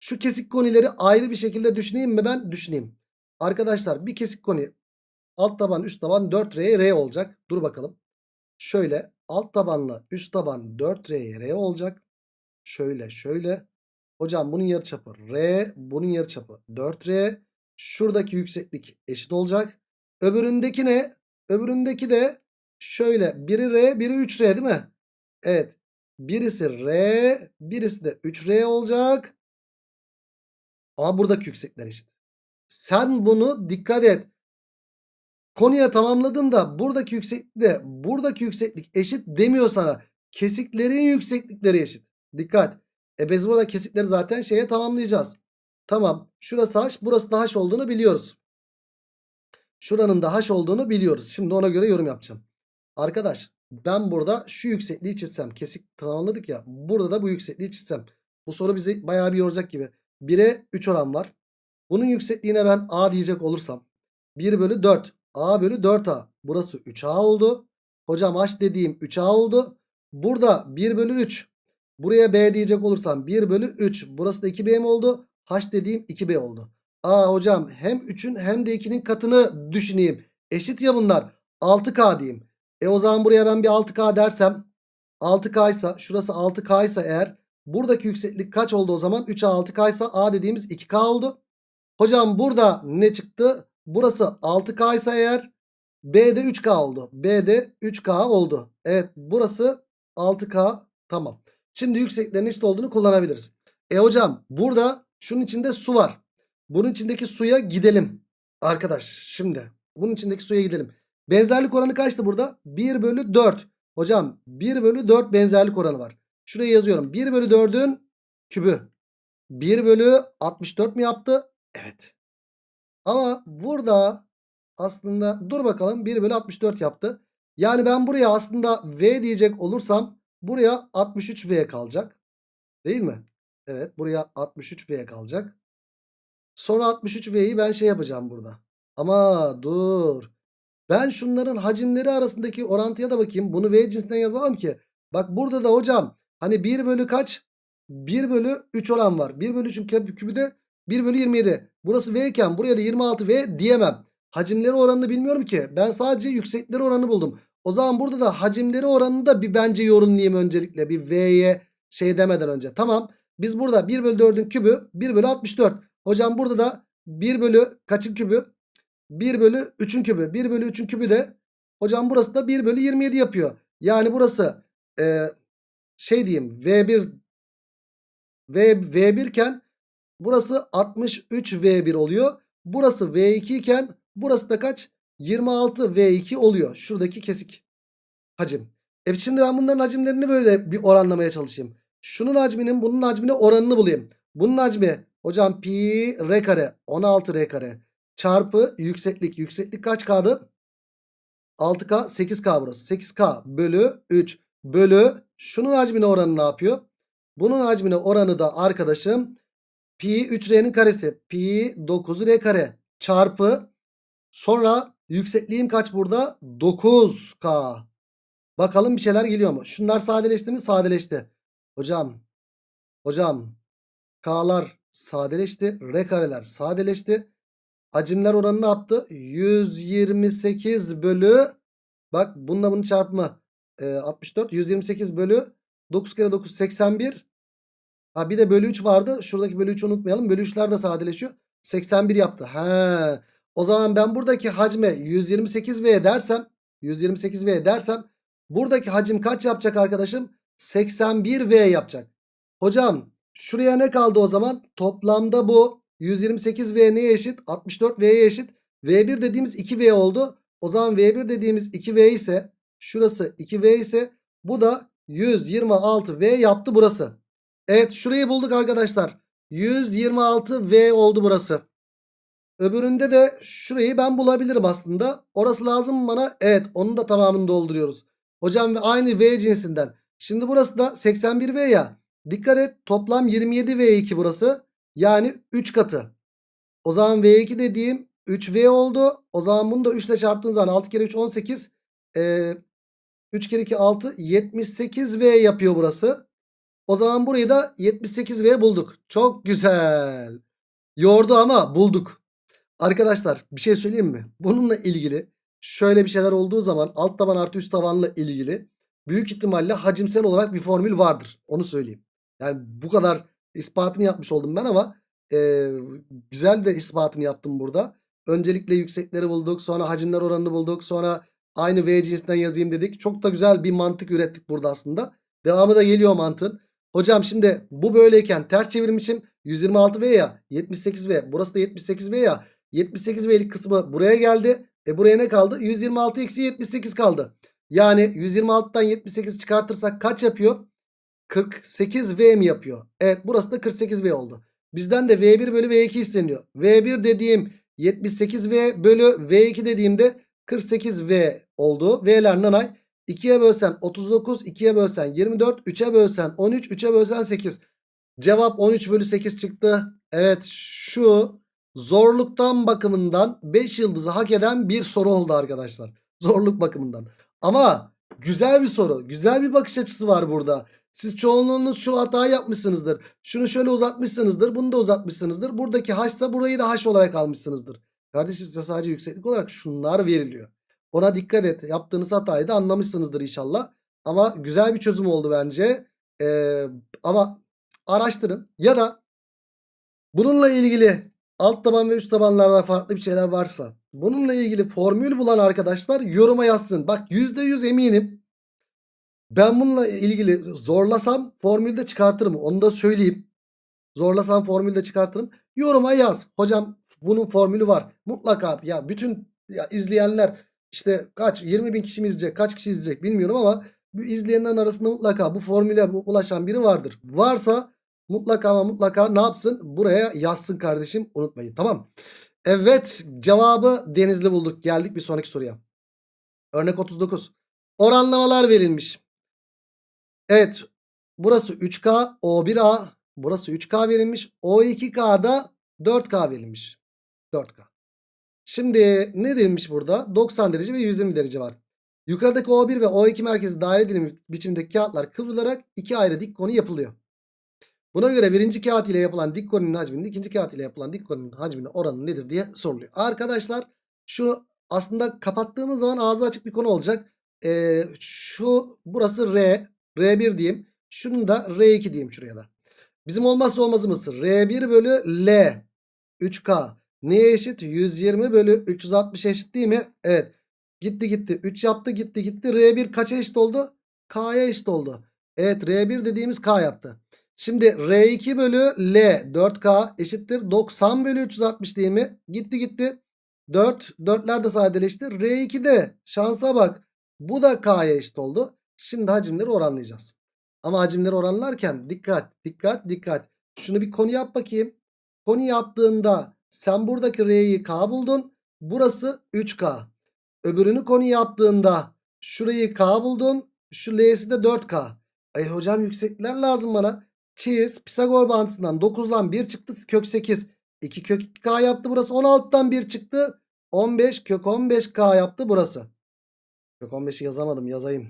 Şu kesik konileri ayrı bir şekilde düşüneyim mi ben? Düşüneyim. Arkadaşlar bir kesik koni alt taban üst taban 4R R olacak. Dur bakalım. Şöyle alt tabanla üst taban 4R R olacak. Şöyle şöyle. Hocam bunun yarıçapı R. Bunun yarıçapı 4R. Şuradaki yükseklik eşit olacak. Öbüründeki ne? Öbüründeki de şöyle. Biri R biri 3R değil mi? Evet. Birisi R. Birisi de 3R olacak. Ama buradaki yüksekler eşit. Sen bunu dikkat et. Konuya tamamladın da buradaki yükseklik de buradaki yükseklik eşit demiyor sana. Kesiklerin yükseklikleri eşit. Dikkat. E biz burada kesikleri zaten şeye tamamlayacağız. Tamam. Şurası h burası da h olduğunu biliyoruz. Şuranın da h olduğunu biliyoruz. Şimdi ona göre yorum yapacağım. Arkadaş ben burada şu yüksekliği çizsem. Kesik tamamladık ya. Burada da bu yüksekliği çizsem. Bu soru bizi bayağı bir yoracak gibi. 1'e 3 oran var. Bunun yüksekliğine ben a diyecek olursam. 1 bölü 4. a bölü 4a. Burası 3a oldu. Hocam h dediğim 3a oldu. Burada 1 bölü 3. Buraya b diyecek olursam 1 bölü 3. Burası da 2b mi oldu? h dediğim 2b oldu. Aa hocam hem 3'ün hem de 2'nin katını düşüneyim. Eşit ya bunlar. 6k diyeyim. E o zaman buraya ben bir 6k dersem 6k ise şurası 6k ise eğer buradaki yükseklik kaç oldu o zaman? 3a 6k ise a dediğimiz 2k oldu. Hocam burada ne çıktı? Burası 6k ise eğer B'de 3K oldu. B'de 3K oldu. Evet burası 6K tamam. Şimdi yükseklerin eşit olduğunu kullanabiliriz. E hocam burada şunun içinde su var. Bunun içindeki suya gidelim. Arkadaş şimdi bunun içindeki suya gidelim. Benzerlik oranı kaçtı burada? 1 bölü 4. Hocam 1 bölü 4 benzerlik oranı var. Şuraya yazıyorum. 1 bölü 4'ün kübü. 1 bölü 64 mi yaptı? Evet. Ama burada aslında dur bakalım 1 bölü 64 yaptı. Yani ben buraya aslında V diyecek olursam buraya 63V kalacak. Değil mi? Evet buraya 63V kalacak. Sonra 63V'yi ben şey yapacağım burada. Ama dur. Ben şunların hacimleri arasındaki orantıya da bakayım. Bunu V cinsinden yazamam ki. Bak burada da hocam hani 1 bölü kaç? 1 bölü 3 oran var. 1 bölü 3'ün kübü de 1 bölü 27. Burası V iken buraya da 26V diyemem. Hacimleri oranını bilmiyorum ki. Ben sadece yüksekleri oranı buldum. O zaman burada da hacimleri oranını da bir bence yorumlayayım öncelikle. Bir V'ye şey demeden önce. Tamam. Biz burada 1 bölü 4'ün kübü 1 bölü 64. Hocam burada da 1 bölü kaçın kübü? 1 bölü 3'ün kübü. 1 bölü 3'ün kübü de hocam burası da 1 bölü 27 yapıyor. Yani burası e, şey diyeyim V1 V, V1 iken burası 63V1 oluyor. Burası V2 iken burası da kaç? 26V2 oluyor. Şuradaki kesik hacim. E şimdi ben bunların hacimlerini böyle bir oranlamaya çalışayım. Şunun hacminin bunun hacmine oranını bulayım. Bunun hacmi hocam pi r kare 16 r kare çarpı yükseklik. Yükseklik kaç k'dı? 6k 8k burası. 8k bölü 3 bölü şunun hacmine oranı ne yapıyor? Bunun hacmine oranı da arkadaşım pi 3r'nin karesi pi 9r kare çarpı sonra yüksekliğim kaç burada? 9k. Bakalım bir şeyler geliyor mu? Şunlar sadeleşti mi? Sadeleşti. Hocam. Hocam. K'lar sadeleşti. R kareler sadeleşti. Hacimler oranı ne yaptı? 128 bölü bak bununla bunu çarpma. E, 64 128 bölü 9 kere 9 81. Ha bir de bölü 3 vardı. Şuradaki bölü 3'ü unutmayalım. Bölü 3'ler de sadeleşiyor. 81 yaptı. He. O zaman ben buradaki hacme 128V dersem 128V dersem buradaki hacim kaç yapacak arkadaşım? 81V yapacak. Hocam şuraya ne kaldı o zaman? Toplamda bu 128V neye eşit? 64V'ye eşit. V1 dediğimiz 2V oldu. O zaman V1 dediğimiz 2V ise şurası 2V ise bu da 126V yaptı burası. Evet şurayı bulduk arkadaşlar. 126V oldu burası. Öbüründe de şurayı ben bulabilirim aslında. Orası lazım bana? Evet onun da tamamını dolduruyoruz. Hocam ve aynı V cinsinden. Şimdi burası da 81V ya. Dikkat et toplam 27 V2 burası. Yani 3 katı. O zaman V2 dediğim 3V oldu. O zaman bunu da 3 ile çarptığın zaman 6 kere 3 18. Ee, 3 kere 2 6 78V yapıyor burası. O zaman burayı da 78V bulduk. Çok güzel. Yordu ama bulduk. Arkadaşlar bir şey söyleyeyim mi? Bununla ilgili şöyle bir şeyler olduğu zaman alt taban artı üst tabanla ilgili büyük ihtimalle hacimsel olarak bir formül vardır. Onu söyleyeyim. Yani bu kadar ispatını yapmış oldum ben ama e, güzel de ispatını yaptım burada. Öncelikle yüksekleri bulduk. Sonra hacimler oranını bulduk. Sonra aynı V cinsinden yazayım dedik. Çok da güzel bir mantık ürettik burada aslında. Devamı da geliyor mantığın. Hocam şimdi bu böyleyken ters çevirim için 126V ya 78V. Burası da 78V ya. 78V'lik kısmı buraya geldi. E buraya ne kaldı? 126 eksi 78 kaldı. Yani 126'dan 78 çıkartırsak kaç yapıyor? 48V mi yapıyor? Evet burası da 48V oldu. Bizden de V1 bölü V2 isteniyor. V1 dediğim 78V bölü V2 dediğimde 48V oldu. V'ler nanay. 2'ye bölsen 39, 2'ye bölsen 24, 3'e bölsen 13, 3'e bölsen 8. Cevap 13 bölü 8 çıktı. Evet şu zorluktan bakımından 5 yıldızı hak eden bir soru oldu arkadaşlar. Zorluk bakımından. Ama güzel bir soru. Güzel bir bakış açısı var burada. Siz çoğunluğunuz şu hatayı yapmışsınızdır. Şunu şöyle uzatmışsınızdır. Bunu da uzatmışsınızdır. Buradaki haşsa burayı da haş olarak almışsınızdır. Kardeşim size sadece yükseklik olarak şunlar veriliyor. Ona dikkat et. Yaptığınız hatayı da anlamışsınızdır inşallah. Ama güzel bir çözüm oldu bence. Ee, ama araştırın. Ya da bununla ilgili alt taban ve üst tabanlarda farklı bir şeyler varsa bununla ilgili formül bulan arkadaşlar yoruma yazsın. Bak %100 eminim. Ben bununla ilgili zorlasam formülde çıkartırım. Onu da söyleyeyim. Zorlasam formülde çıkartırım. Yoruma yaz. Hocam bunun formülü var. Mutlaka ya bütün ya izleyenler işte kaç 20 bin kişi mi izleyecek kaç kişi izleyecek bilmiyorum ama bu izleyenlerin arasında mutlaka bu formüle ulaşan biri vardır. Varsa mutlaka ama mutlaka ne yapsın? Buraya yazsın kardeşim unutmayın tamam. Evet cevabı Denizli bulduk. Geldik bir sonraki soruya. Örnek 39. Oranlamalar verilmiş. Evet burası 3K O1A burası 3K verilmiş. O2K'da 4K verilmiş. 4K. Şimdi ne demiş burada? 90 derece ve 120 derece var. Yukarıdaki O1 ve O2 merkezi daire dilimi biçimindeki kağıtlar kıvrılarak iki ayrı dik konu yapılıyor. Buna göre birinci kağıt ile yapılan dik konunun hacminin ikinci kağıt ile yapılan dik konunun hacminin oranı nedir diye soruluyor. Arkadaşlar şunu aslında kapattığımız zaman ağzı açık bir konu olacak. Ee, şu burası R. R1 diyeyim. Şunu da R2 diyeyim şuraya da. Bizim olmazsa olmazımız R1 bölü L 3K. Neye eşit? 120 bölü 360 eşit değil mi? Evet. Gitti gitti. 3 yaptı gitti gitti. R1 kaça eşit oldu? K'ya eşit oldu. Evet R1 dediğimiz K yaptı. Şimdi R2 bölü L 4K eşittir 90 bölü 360 değil mi? Gitti gitti. 4. 4'ler de sadeleşti. R2 de şansa bak. Bu da K'ya eşit oldu. Şimdi hacimleri oranlayacağız. Ama hacimleri oranlarken dikkat dikkat dikkat. Şunu bir konu yap bakayım. Konu yaptığında sen buradaki R'yi K buldun. Burası 3K. Öbürünü konu yaptığında şurayı K buldun. Şu L'si de 4K. Ay hocam yükseklikler lazım bana. Çiz. Pisagor bağıntısından 9'dan 1 çıktı. Kök 8. 2 kök K yaptı burası. 16'dan 1 çıktı. 15 kök 15K yaptı burası. Kök 15'i yazamadım yazayım.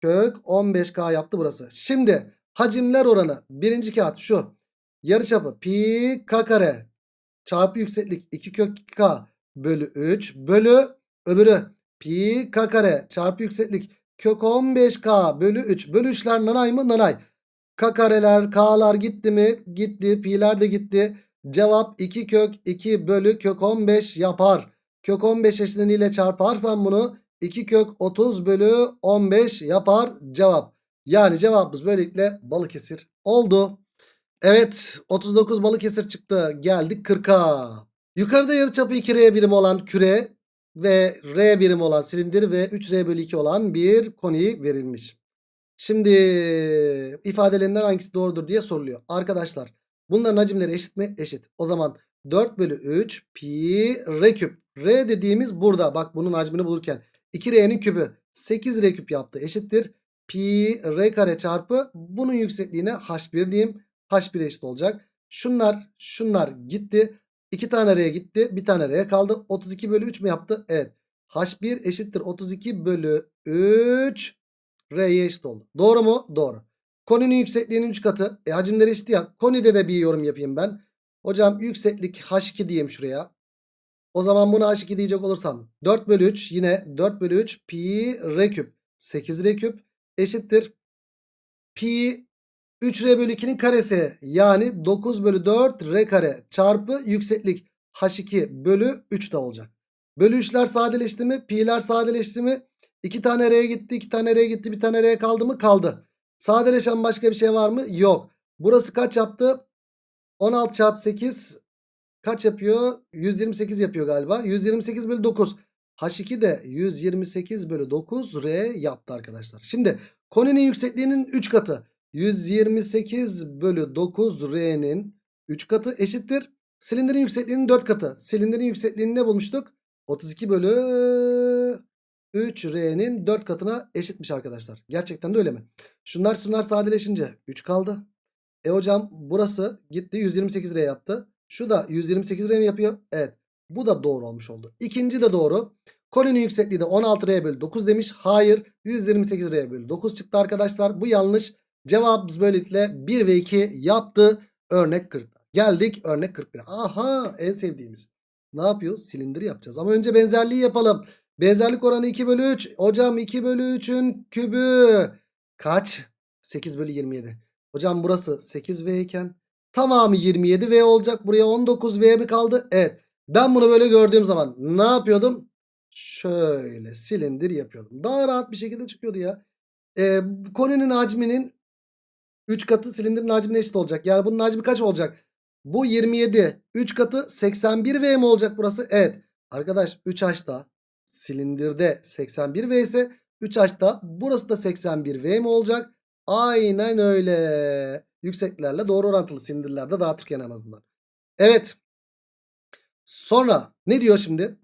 Kök 15K yaptı burası. Şimdi hacimler oranı. Birinci kağıt şu. Yarıçapı pi k kare çarpı yükseklik 2 kök k bölü 3 bölü öbürü pi k kare çarpı yükseklik kök 15k bölü 3 bölü 3'ler nanay mı nanay. K kareler k'lar gitti mi gitti pi'ler de gitti. Cevap 2 kök 2 bölü kök 15 yapar. Kök 15 eşleniyle çarparsam bunu 2 kök 30 bölü 15 yapar cevap. Yani cevabımız böylelikle Balıkesir oldu. Evet 39 Balıkesir çıktı. Geldik 40'a. Yukarıda yarıçapı 2R birim olan küre ve R birim olan silindir ve 3R bölü 2 olan bir koni verilmiş. Şimdi ifadelerinden hangisi doğrudur diye soruluyor. Arkadaşlar bunların hacimleri eşit mi? Eşit. O zaman 4 bölü 3 pi r küp. R dediğimiz burada. Bak bunun hacmini bulurken 2R'nin küpü 8R küp yaptı. Eşittir. pi r kare çarpı bunun yüksekliğine h1 diyeyim. H1 eşit olacak. Şunlar şunlar gitti. 2 tane r'ye gitti. Bir tane r'ye kaldı. 32 bölü 3 mü yaptı? Evet. h1 eşittir 32 bölü 3 r'ye eşit oldu. Doğru mu? Doğru. Koninin yüksekliğinin 3 katı. E hacimleri eşit ya. Konide de bir yorum yapayım ben. Hocam yükseklik h2 diyeyim şuraya. O zaman buna h2 diyecek olursam 4 bölü 3 yine 4 bölü 3 pi r küp 8 r küp eşittir. Pi 3r bölü 2'nin karesi yani 9 bölü 4 r kare çarpı yükseklik h2 bölü 3 de olacak. Bölü 3'ler sadeleşti mi? Pi'ler sadeleşti mi? 2 tane r'ye gitti 2 tane r'ye gitti bir tane r'ye kaldı mı? Kaldı. Sadeleşen başka bir şey var mı? Yok. Burası kaç yaptı? 16 çarpı 8 kaç yapıyor? 128 yapıyor galiba. 128 bölü 9. H2 de 128 bölü 9 R yaptı arkadaşlar. Şimdi koninin yüksekliğinin 3 katı. 128 bölü 9 R'nin 3 katı eşittir. Silindirin yüksekliğinin 4 katı. Silindirin yüksekliğini ne bulmuştuk? 32 bölü 3 R'nin 4 katına eşitmiş arkadaşlar. Gerçekten de öyle mi? Şunlar şunlar sadeleşince 3 kaldı. E hocam burası gitti 128 R yaptı. Şu da 128 R mi yapıyor? Evet. Bu da doğru olmuş oldu. İkinci de doğru. Koninin yüksekliği de 16 R bölü 9 demiş. Hayır 128 R bölü 9 çıktı arkadaşlar. Bu yanlış. Cevabımız böylelikle 1 ve 2 yaptı. Örnek 40. Geldik örnek 41. Aha en sevdiğimiz. Ne yapıyoruz? Silindir yapacağız. Ama önce benzerliği yapalım. Benzerlik oranı 2 bölü 3. Hocam 2 bölü 3'ün kübü kaç? 8 bölü 27. Hocam burası 8V iken tamamı 27V olacak. Buraya 19V mi kaldı? Evet. Ben bunu böyle gördüğüm zaman ne yapıyordum? Şöyle silindir yapıyordum. Daha rahat bir şekilde çıkıyordu ya. Ee, koninin hacminin 3 katı silindirin hacmine eşit olacak. Yani bunun hacmi kaç olacak? Bu 27. 3 katı 81V mi olacak burası? Evet. Arkadaş 3H'da silindirde 81V ise 3H'da burası da 81V mi olacak? Aynen öyle. Yükseklerle doğru orantılı silindirlerde dağıtırken en azından. Evet. Sonra ne diyor şimdi?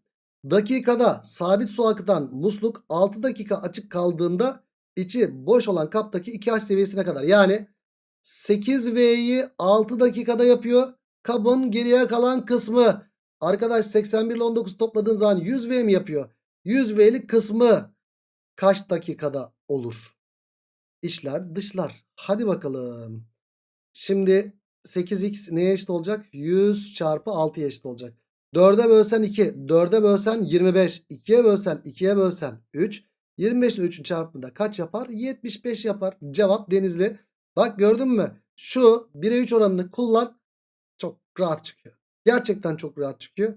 Dakikada sabit su akıtan musluk 6 dakika açık kaldığında içi boş olan kaptaki 2H seviyesine kadar. Yani 8V'yi 6 dakikada yapıyor. Kabın geriye kalan kısmı. Arkadaş 81 ile 19 topladığın zaman 100V mi yapıyor? 100V'lik kısmı kaç dakikada olur? İçler dışlar. Hadi bakalım. Şimdi 8x neye eşit olacak? 100 çarpı 6'ya eşit olacak. 4'e bölsen 2. 4'e bölsen 25. 2'ye bölsen 2'ye bölsen 3. 25 ile 3'ün çarpımında kaç yapar? 75 yapar. Cevap denizli. Bak gördün mü? Şu 1'e 3 oranını kullan. Çok rahat çıkıyor. Gerçekten çok rahat çıkıyor.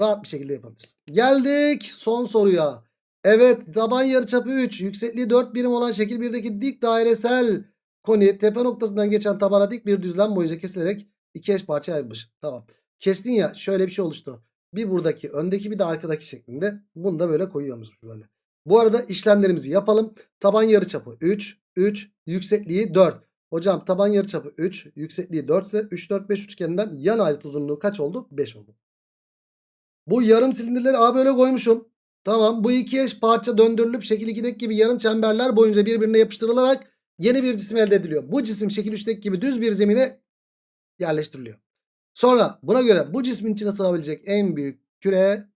Rahat bir şekilde yapabiliriz. Geldik son soruya. Evet taban yarıçapı 3. Yüksekliği 4 birim olan şekil 1'deki dik dairesel koni tepe noktasından geçen tabana dik bir düzlem boyunca kesilerek iki eş parça ayrılmış. Tamam. Kestin ya şöyle bir şey oluştu. Bir buradaki öndeki bir de arkadaki şeklinde. Bunu da böyle koyuyormuş böyle. Bu arada işlemlerimizi yapalım. Taban yarıçapı 3, 3, yüksekliği 4. Hocam taban yarıçapı 3, yüksekliği 4 ise 3, 4, 5 üçgeninden yan ayrıt uzunluğu kaç oldu? 5 oldu. Bu yarım silindirleri A böyle koymuşum. Tamam bu iki eş parça döndürülüp şekil 2'deki gibi yarım çemberler boyunca birbirine yapıştırılarak yeni bir cisim elde ediliyor. Bu cisim şekil 3'teki gibi düz bir zemine yerleştiriliyor. Sonra buna göre bu cismin içine sığabilecek en büyük küre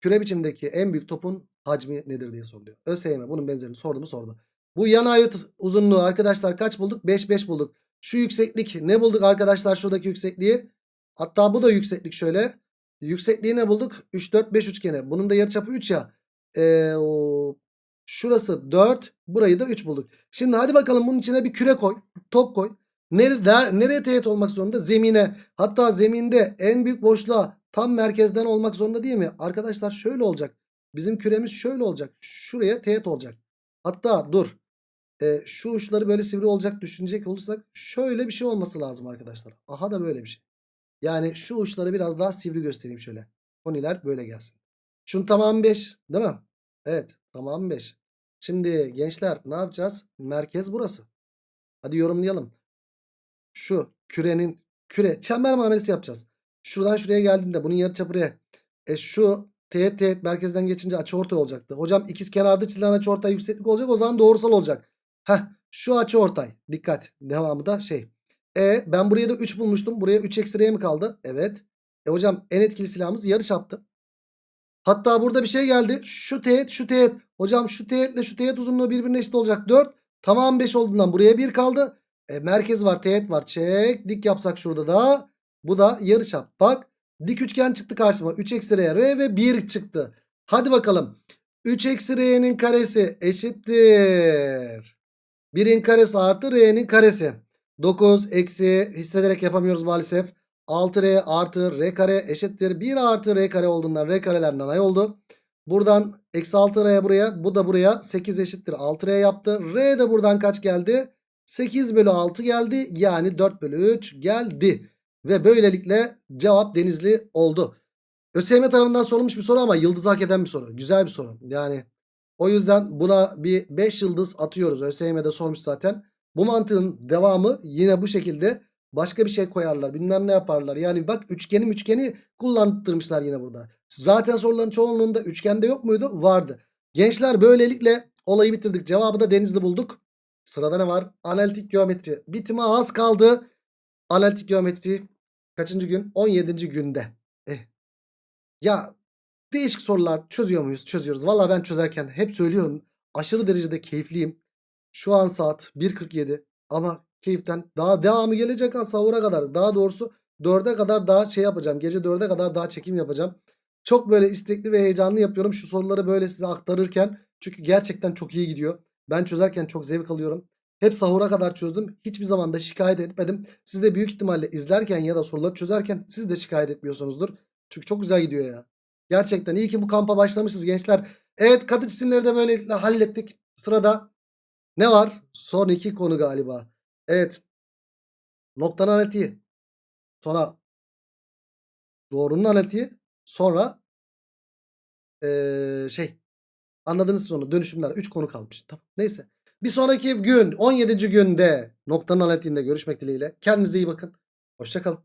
küre biçimdeki en büyük topun hacmi nedir diye soruluyor. ÖSYM bunun benzerini sordu mu sordu. Bu yan ayrıt uzunluğu arkadaşlar kaç bulduk? 5 5 bulduk. Şu yükseklik ne bulduk arkadaşlar şuradaki yüksekliği? Hatta bu da yükseklik şöyle. Yüksekliği ne bulduk? 3 4 5 üçgeni. Bunun da yarıçapı 3 ya. Ee, o, şurası 4, burayı da 3 bulduk. Şimdi hadi bakalım bunun içine bir küre koy, top koy. Nereye, nereye teğet olmak zorunda? Zemine. Hatta zeminde en büyük boşluğa tam merkezden olmak zorunda değil mi? Arkadaşlar şöyle olacak. Bizim küremiz şöyle olacak. Şuraya teğet olacak. Hatta dur. E, şu uçları böyle sivri olacak düşünecek olursak şöyle bir şey olması lazım arkadaşlar. Aha da böyle bir şey. Yani şu uçları biraz daha sivri göstereyim şöyle. Koniler böyle gelsin. Şunun tamamı 5 değil mi? Evet tamamı 5. Şimdi gençler ne yapacağız? Merkez burası. Hadi yorumlayalım. Şu kürenin küre çember muamelesi yapacağız. Şuradan şuraya geldiğinde bunun yarıçapı buraya. E şu teğet teğet merkezden geçince açıortay olacaktı. Hocam ikiz kenarda çizilen açıortay yükseklik olacak. O zaman doğrusal olacak. Heh şu açıortay. Dikkat. Devamı da şey. E ben buraya da 3 bulmuştum. Buraya 3 eksi R mi kaldı? Evet. E hocam en etkili silahımız yarı çaptı. Hatta burada bir şey geldi. Şu teğet şu teğet. Hocam şu teğetle şu teğet uzunluğu birbirine eşit olacak. 4. Tamam 5 olduğundan buraya 1 kaldı. E, merkez var teğet var. Çek. Dik yapsak şurada da. Bu da yarıçap. Bak dik üçgen çıktı karşıma. 3 eksi R, R ve 1 çıktı. Hadi bakalım. 3 eksi R'nin karesi eşittir. 1'in karesi artı R'nin karesi. 9 eksi hissederek yapamıyoruz maalesef. 6R artı R kare eşittir. 1 artı R kare olduğundan R kareler nanay oldu. Buradan eksi 6R buraya bu da buraya 8 eşittir 6R yaptı. R de buradan kaç geldi? 8 bölü 6 geldi. Yani 4 bölü 3 geldi. Ve böylelikle cevap Denizli oldu. ÖSYM tarafından sorulmuş bir soru ama yıldız hak eden bir soru. Güzel bir soru. Yani o yüzden buna bir 5 yıldız atıyoruz. ÖSYM'de sormuş zaten. Bu mantığın devamı yine bu şekilde başka bir şey koyarlar. Bilmem ne yaparlar. Yani bak üçgeni üçgeni kullandırmışlar yine burada. Zaten soruların çoğunluğunda üçgende yok muydu? Vardı. Gençler böylelikle olayı bitirdik. Cevabı da Denizli bulduk. Sırada ne var? Analitik geometri. Bitime az kaldı. Analitik geometri kaçıncı gün? 17. günde. Eh. Ya değişik sorular çözüyor muyuz? Çözüyoruz. Valla ben çözerken hep söylüyorum. Aşırı derecede keyifliyim. Şu an saat 1.47 ama keyiften daha devamı gelecek ha sahura kadar. Daha doğrusu 4'e kadar daha şey yapacağım. Gece 4'e kadar daha çekim yapacağım. Çok böyle istekli ve heyecanlı yapıyorum şu soruları böyle size aktarırken. Çünkü gerçekten çok iyi gidiyor. Ben çözerken çok zevk alıyorum. Hep sahura kadar çözdüm. Hiçbir zaman da şikayet etmedim. Siz de büyük ihtimalle izlerken ya da soruları çözerken siz de şikayet etmiyorsunuzdur. Çünkü çok güzel gidiyor ya. Gerçekten iyi ki bu kampa başlamışız gençler. Evet katı cisimleri de böylelikle hallettik. Sırada ne var? Son iki konu galiba. Evet. Noktanın analitiği. Sonra doğrunun analitiği. Sonra ee, şey anladınız sonra dönüşümler. 3 konu kalmış. Tamam. Neyse. Bir sonraki gün 17. günde noktanın analitiğinde görüşmek dileğiyle. Kendinize iyi bakın. Hoşçakalın.